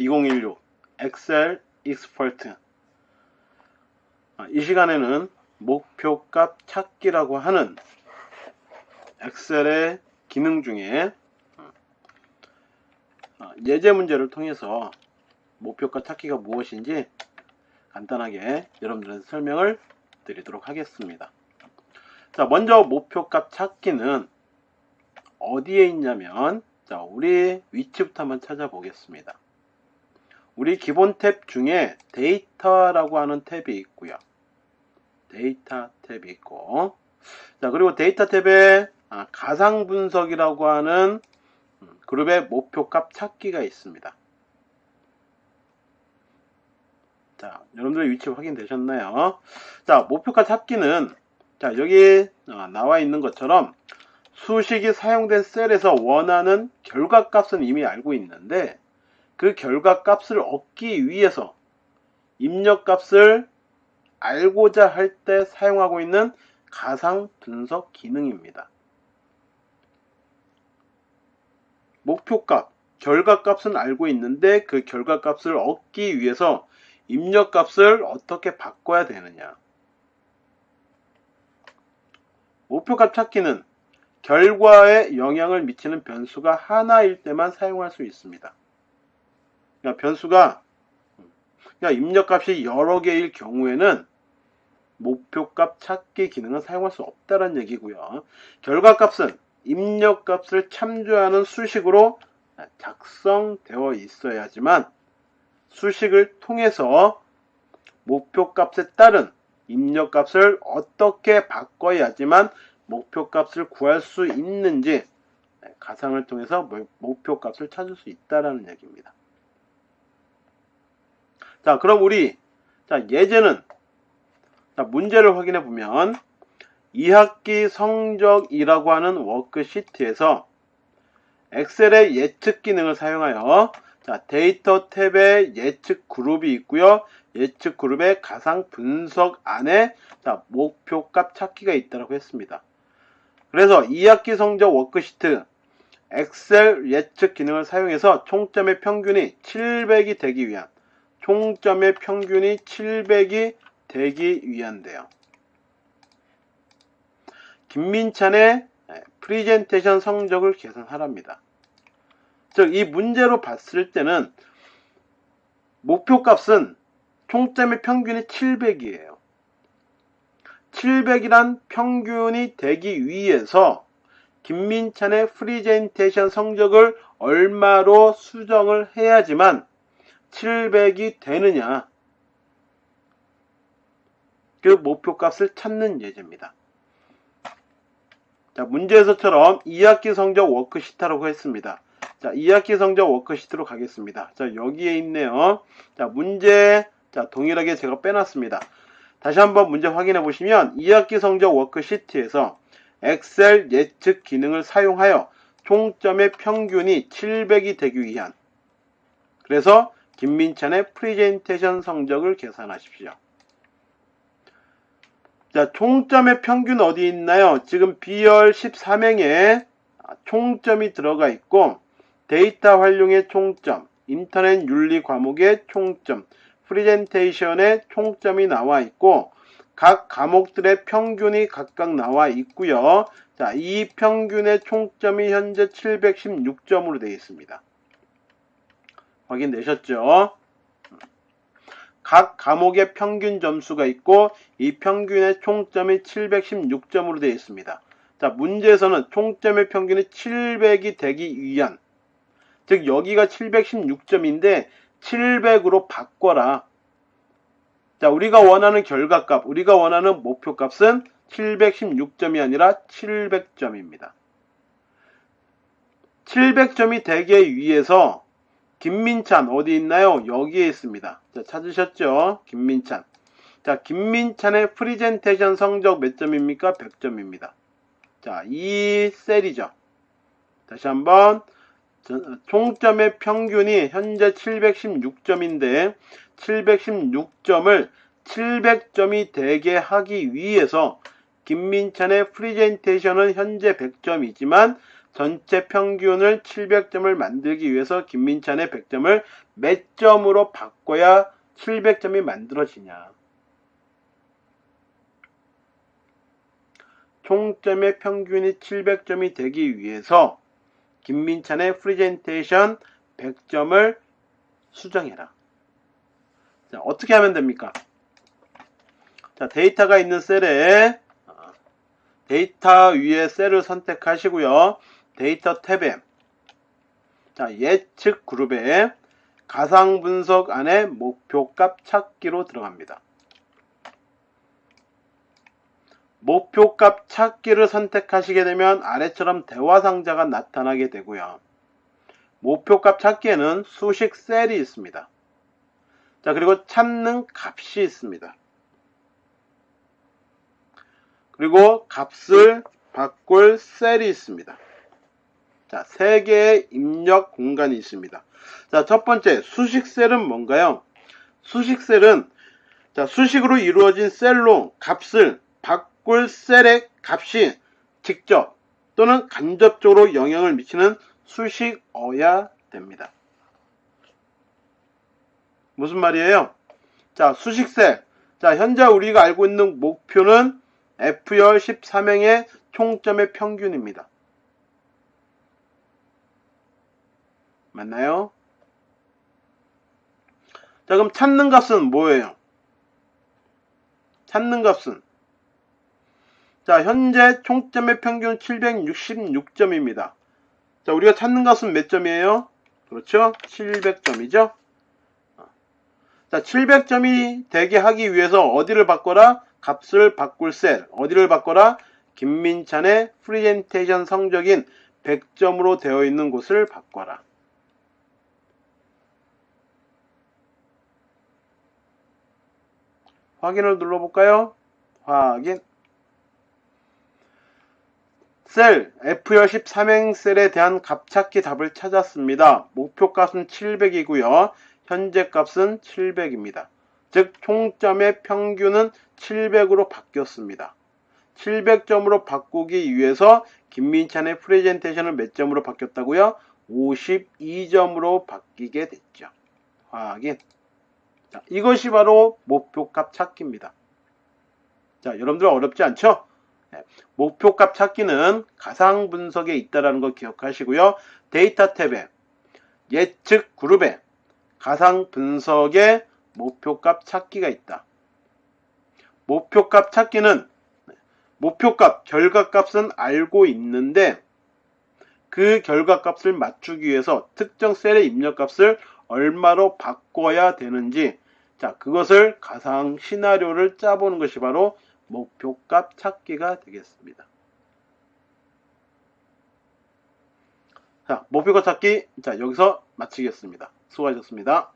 2016 Excel Expert 아, 이 시간에는 목표값 찾기라고 하는 엑셀의 기능 중에 아, 예제 문제를 통해서 목표값 찾기가 무엇인지 간단하게 여러분들한테 설명을 드리도록 하겠습니다. 자, 먼저 목표값 찾기는 어디에 있냐면 자, 우리 위치부터 한번 찾아보겠습니다. 우리 기본 탭 중에 데이터라고 하는 탭이 있고요. 데이터 탭이 있고 자 그리고 데이터 탭에 아, 가상 분석이라고 하는 음, 그룹의 목표값 찾기가 있습니다. 자 여러분들의 위치 확인되셨나요? 자 목표값 찾기는 자 여기 어, 나와 있는 것처럼 수식이 사용된 셀에서 원하는 결과값은 이미 알고 있는데 그 결과 값을 얻기 위해서 입력 값을 알고자 할 때 사용하고 있는 가상 분석 기능입니다. 목표값, 결과값은 알고 있는데 그 결과값을 얻기 위해서 입력값을 어떻게 바꿔야 되느냐. 목표값 찾기는 결과에 영향을 미치는 변수가 하나일 때만 사용할 수 있습니다. 그러니까 변수가 그러니까 입력값이 여러 개일 경우에는 목표값 찾기 기능은 사용할 수 없다는 얘기고요. 결과값은 입력값을 참조하는 수식으로 작성되어 있어야지만 수식을 통해서 목표값에 따른 입력값을 어떻게 바꿔야지만 목표값을 구할 수 있는지 가상을 통해서 목표값을 찾을 수 있다는 얘기입니다. 자, 그럼 우리 자 예제는 자, 문제를 확인해 보면 2학기 성적이라고 하는 워크시트에서 엑셀의 예측 기능을 사용하여 자, 데이터 탭에 예측 그룹이 있고요. 예측 그룹의 가상 분석 안에 자, 목표값 찾기가 있다고 했습니다. 그래서 2학기 성적 worksheet 엑셀 예측 기능을 사용해서 총점의 평균이 700이 되기 위한 총점의 평균이 700이 되기 위한데요. 김민찬의 프리젠테이션 성적을 계산하랍니다. 즉, 이 문제로 봤을 때는 목표값은 총점의 평균이 700이에요. 700이란 평균이 되기 위해서 김민찬의 프리젠테이션 성적을 얼마로 수정을 해야지만 700이 되느냐 그 목표값을 찾는 예제입니다. 자, 문제에서처럼 2학기 성적 워크시트라고 했습니다. 자, 2학기 성적 워크시트로 가겠습니다. 자, 여기에 있네요. 자, 문제, 자, 동일하게 제가 빼놨습니다. 다시 한번 문제 확인해 보시면 2학기 성적 워크시트에서 엑셀 예측 기능을 사용하여 총점의 평균이 700이 되기 위한 그래서 김민찬의 프리젠테이션 성적을 계산하십시오. 자, 총점의 평균 어디 있나요? 지금 B열 13행에 총점이 들어가 있고 데이터 활용의 총점, 인터넷 윤리 과목의 총점, 프리젠테이션의 총점이 나와 있고 각 과목들의 평균이 각각 나와 있고요. 자, 이 평균의 총점이 현재 716점으로 되어 있습니다. 확인되셨죠? 각 과목의 평균 점수가 있고 이 평균의 총점이 716점으로 되어 있습니다. 자, 문제에서는 총점의 평균이 700이 되기 위한 즉 여기가 716점인데 700으로 바꿔라. 자, 우리가 원하는 결과값, 우리가 원하는 목표값은 716점이 아니라 700점입니다. 700점이 되기 위해서 김민찬 어디 있나요? 여기에 있습니다. 자, 찾으셨죠? 김민찬. 자, 김민찬의 프리젠테이션 성적 몇 점입니까? 100점입니다. 자, 이 셀이죠. 다시 한번 총점의 평균이 현재 716점인데 716점을 700점이 되게 하기 위해서 김민찬의 프리젠테이션은 현재 100점이지만 전체 평균을 700점을 만들기 위해서 김민찬의 100점을 몇 점으로 바꿔야 700점이 만들어지냐. 총점의 평균이 700점이 되기 위해서 김민찬의 프리젠테이션 100점을 수정해라. 자, 어떻게 하면 됩니까? 자, 데이터가 있는 셀에 어, 데이터 위에 셀을 선택하시고요. 데이터 탭에 자, 예측 그룹에 가상 분석 안에 목표값 찾기로 들어갑니다. 목표값 찾기를 선택하시게 되면 아래처럼 대화 상자가 나타나게 되고요. 목표값 찾기에는 수식 셀이 있습니다. 자, 그리고 찾는 값이 있습니다. 그리고 값을 바꿀 셀이 있습니다. 자, 세 개의 입력 공간이 있습니다. 자, 첫 번째 수식 셀은 뭔가요? 수식 셀은 자, 수식으로 이루어진 셀로 값을 바꿀 셀의 값이 직접 또는 간접적으로 영향을 미치는 수식어야 됩니다. 무슨 말이에요? 자, 수식셀. 자, 현재 우리가 알고 있는 목표는 F열 13행의 총점의 평균입니다. 맞나요? 자, 그럼 찾는 값은 뭐예요? 찾는 값은 자, 현재 총점의 평균 716점입니다. 자, 우리가 찾는 값은 몇 점이에요? 그렇죠? 700점이죠? 자, 700점이 되게 하기 위해서 어디를 바꿔라? 값을 바꿀 셀. 어디를 바꿔라? 김민찬의 프리젠테이션 성적인 100점으로 되어 있는 곳을 바꿔라. 확인을 눌러볼까요? 확인. 셀 F열 13행 셀에 대한 값찾기 답을 찾았습니다. 목표 값은 700이고요. 현재 값은 700입니다. 즉 총점의 평균은 700으로 바뀌었습니다. 700점으로 바꾸기 위해서 김민찬의 프레젠테이션은 몇 점으로 바뀌었다고요? 52점으로 바뀌게 됐죠. 확인. 자, 이것이 바로 목표값 찾기입니다. 자, 여러분들 어렵지 않죠? 네, 목표값 찾기는 가상 분석에 있다는 걸 기억하시고요. 데이터 탭에 예측 그룹에 가상 분석에 목표값 찾기가 있다. 목표값 찾기는 목표값, 결과값은 알고 있는데 그 결과값을 맞추기 위해서 특정 셀의 입력값을 얼마로 바꿔야 되는지 자 그것을 가상 시나리오를 짜보는 것이 바로 목표값 찾기가 되겠습니다. 자 목표값 찾기 자 여기서 마치겠습니다. 수고하셨습니다.